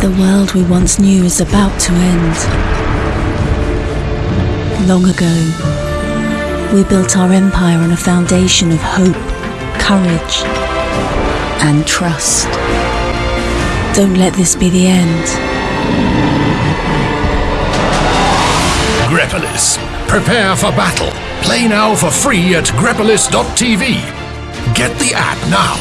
The world we once knew is about to end. Long ago, we built our empire on a foundation of hope, courage, and trust. Don't let this be the end. Grepolis. Prepare for battle. Play now for free at grepolis.tv. Get the app now.